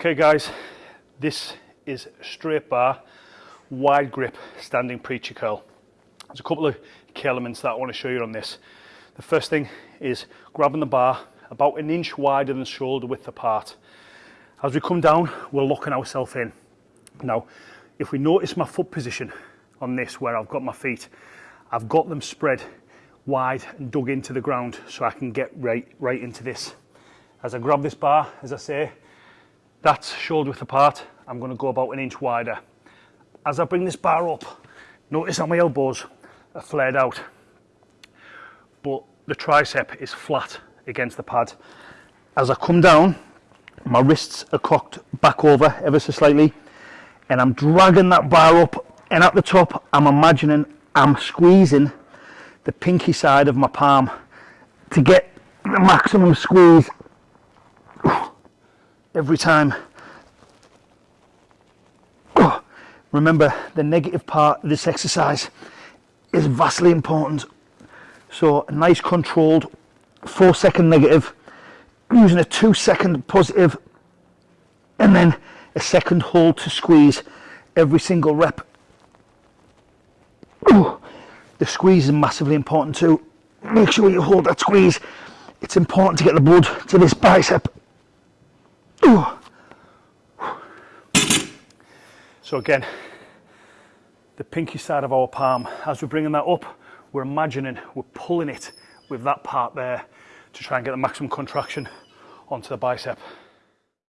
Okay guys, this is straight bar, wide grip, standing preacher curl. There's a couple of key elements that I want to show you on this. The first thing is grabbing the bar about an inch wider than shoulder width apart. As we come down, we're locking ourselves in. Now, if we notice my foot position on this, where I've got my feet, I've got them spread wide and dug into the ground so I can get right, right into this. As I grab this bar, as I say, that's shoulder width apart. I'm going to go about an inch wider. As I bring this bar up, notice how my elbows are flared out, but the tricep is flat against the pad. As I come down, my wrists are cocked back over ever so slightly, and I'm dragging that bar up, and at the top, I'm imagining I'm squeezing the pinky side of my palm to get the maximum squeeze every time. Oh, remember, the negative part of this exercise is vastly important. So a nice controlled four second negative, using a two second positive, and then a second hold to squeeze every single rep. The squeeze is massively important too. Make sure you hold that squeeze. It's important to get the blood to this bicep. So again, the pinky side of our palm, as we're bringing that up, we're imagining we're pulling it with that part there to try and get the maximum contraction onto the bicep.